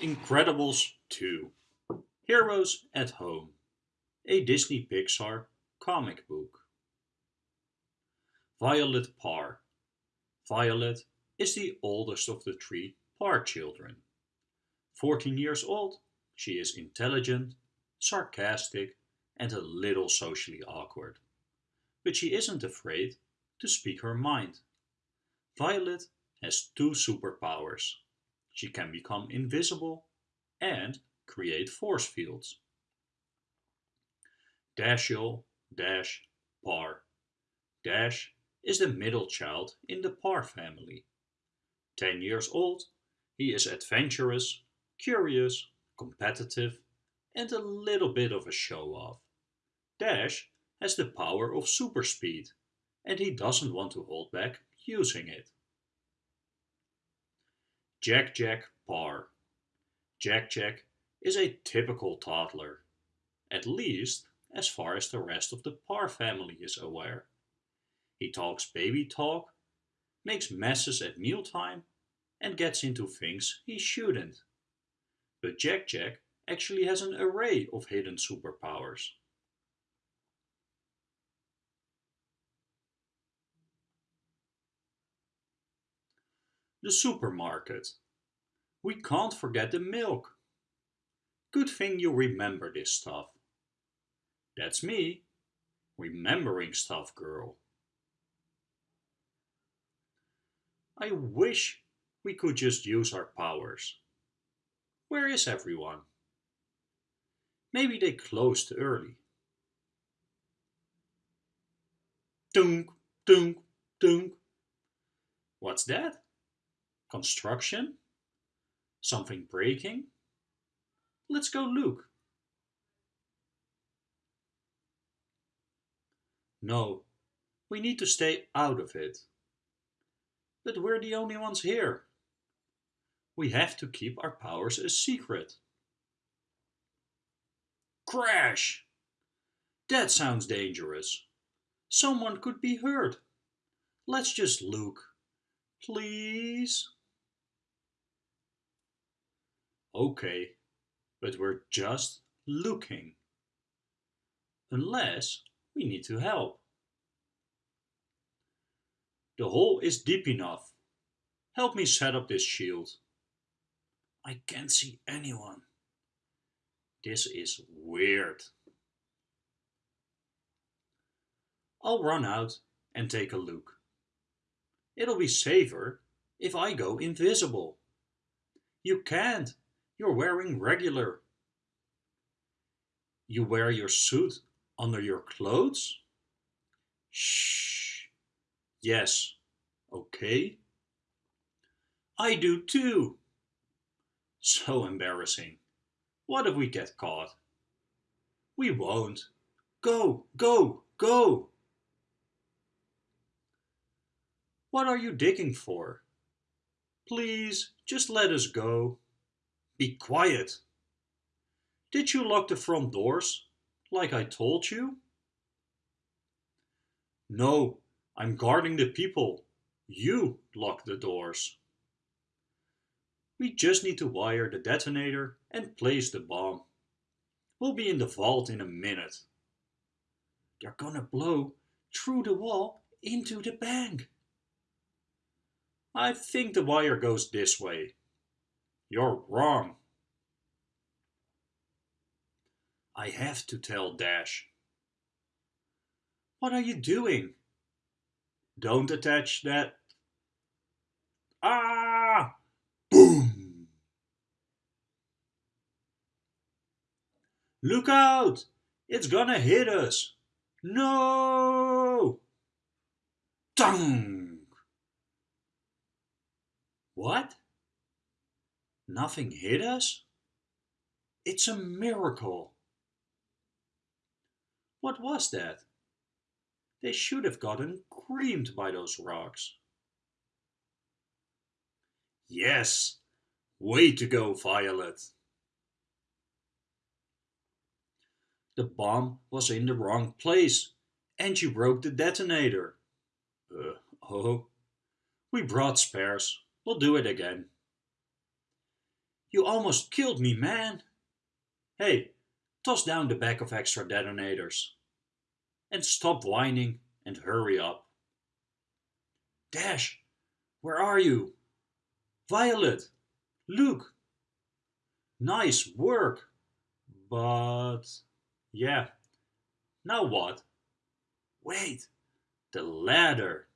Incredibles 2 Heroes at Home A Disney Pixar comic book. Violet Parr Violet is the oldest of the three Parr children. 14 years old, she is intelligent, sarcastic and a little socially awkward. But she isn't afraid to speak her mind. Violet has two superpowers. She can become invisible and create force fields. Dashiell Dash Parr. Dash is the middle child in the Parr family. Ten years old, he is adventurous, curious, competitive and a little bit of a show-off. Dash has the power of super speed and he doesn't want to hold back using it. Jack Jack Parr. Jack Jack is a typical toddler, at least as far as the rest of the Parr family is aware. He talks baby talk, makes messes at mealtime, and gets into things he shouldn't. But Jack Jack actually has an array of hidden superpowers. The supermarket. We can't forget the milk. Good thing you remember this stuff. That's me, remembering stuff girl. I wish we could just use our powers. Where is everyone? Maybe they closed early. Dunk, dunk, dunk. What's that? Construction? Something breaking? Let's go look. No, we need to stay out of it. But we're the only ones here. We have to keep our powers a secret. Crash! That sounds dangerous. Someone could be hurt. Let's just look. Please? Okay, but we're just looking. Unless we need to help. The hole is deep enough. Help me set up this shield. I can't see anyone. This is weird. I'll run out and take a look. It'll be safer if I go invisible. You can't. You're wearing regular. You wear your suit under your clothes? Shh. Yes. Okay. I do too. So embarrassing. What if we get caught? We won't. Go, go, go! What are you digging for? Please, just let us go. Be quiet. Did you lock the front doors, like I told you? No, I'm guarding the people. You lock the doors. We just need to wire the detonator and place the bomb. We'll be in the vault in a minute. They're gonna blow through the wall into the bank. I think the wire goes this way. You're wrong. I have to tell Dash. What are you doing? Don't attach that. Ah! Boom! Look out! It's gonna hit us! No! Tung! What? Nothing hit us? It's a miracle. What was that? They should have gotten creamed by those rocks. Yes, way to go, Violet. The bomb was in the wrong place and you broke the detonator. Uh, oh, we brought spares. We'll do it again. You almost killed me, man. Hey, toss down the bag of extra detonators. And stop whining and hurry up. Dash, where are you? Violet, Luke. Nice work. But, yeah, now what? Wait, the ladder.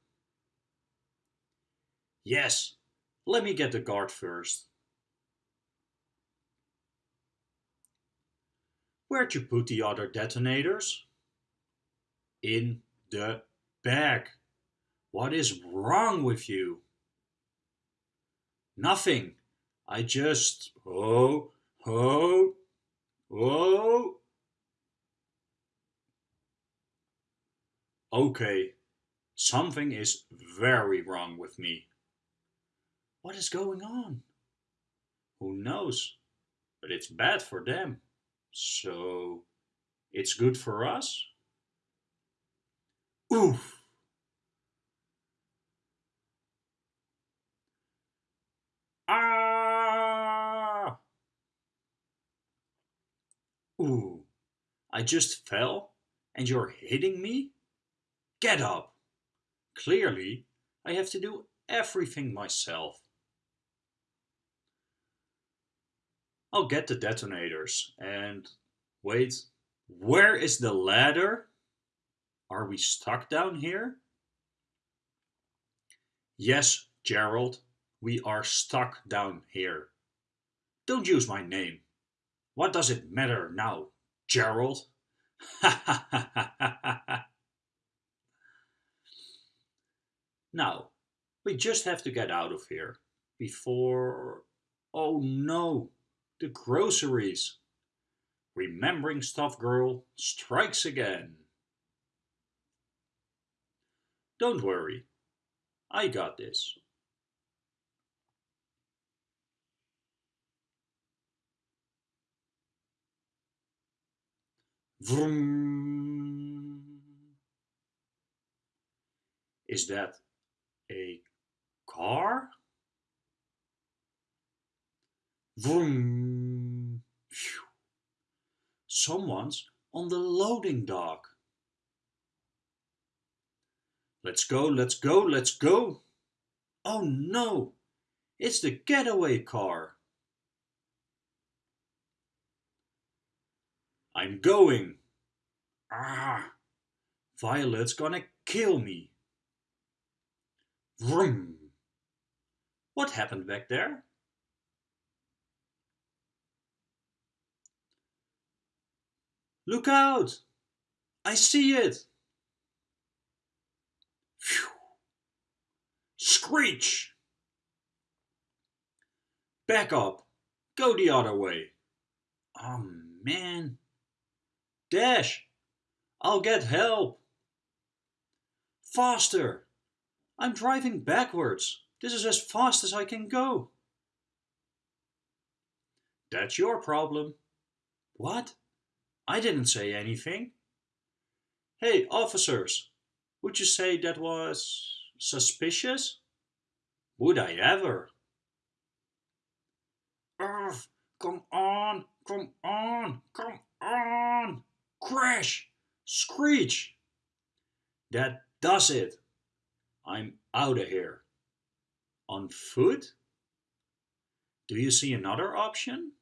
Yes, let me get the guard first. Where'd you put the other detonators? In the bag. What is wrong with you? Nothing. I just... Oh, oh, oh. Okay, something is very wrong with me. What is going on? Who knows? But it's bad for them. So it's good for us? Oof! Ah! Ooh, I just fell and you're hitting me? Get up! Clearly, I have to do everything myself. I'll get the detonators and wait, where is the ladder? Are we stuck down here? Yes, Gerald, we are stuck down here. Don't use my name. What does it matter now, Gerald? now, we just have to get out of here before... Oh no, the groceries. Remembering Stuff Girl strikes again. Don't worry, I got this. Vroom. Is that a car? Vroom. Someone's on the loading dock. Let's go, let's go, let's go. Oh no, it's the getaway car. I'm going. Ah, Violet's gonna kill me. Vroom. What happened back there? Look out! I see it! Phew. Screech! Back up! Go the other way! Oh man! Dash! I'll get help! Faster! I'm driving backwards. This is as fast as I can go. That's your problem. What? I didn't say anything. Hey, officers, would you say that was suspicious? Would I ever? Ugh, come on, come on, come on! Crash! Screech! That does it. I'm out of here. On foot? Do you see another option?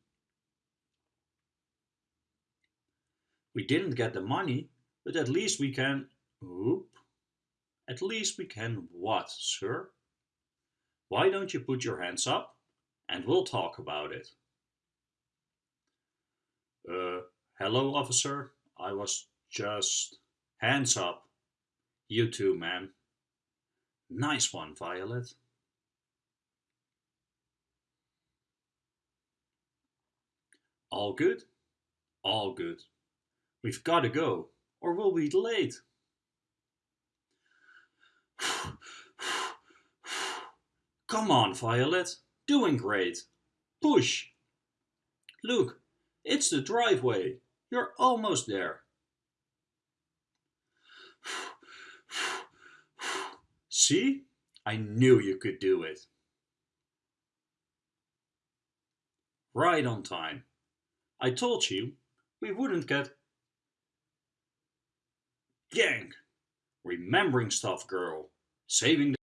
We didn't get the money, but at least we can... Oop. At least we can what, sir? Why don't you put your hands up and we'll talk about it. Uh, hello, officer. I was just... Hands up. You too, man. Nice one, Violet. All good? All good. We've got to go, or we'll be late. Come on, Violet. Doing great. Push. Look, it's the driveway. You're almost there. See? I knew you could do it. right on time. I told you we wouldn't get Yank! Remembering stuff, girl. Saving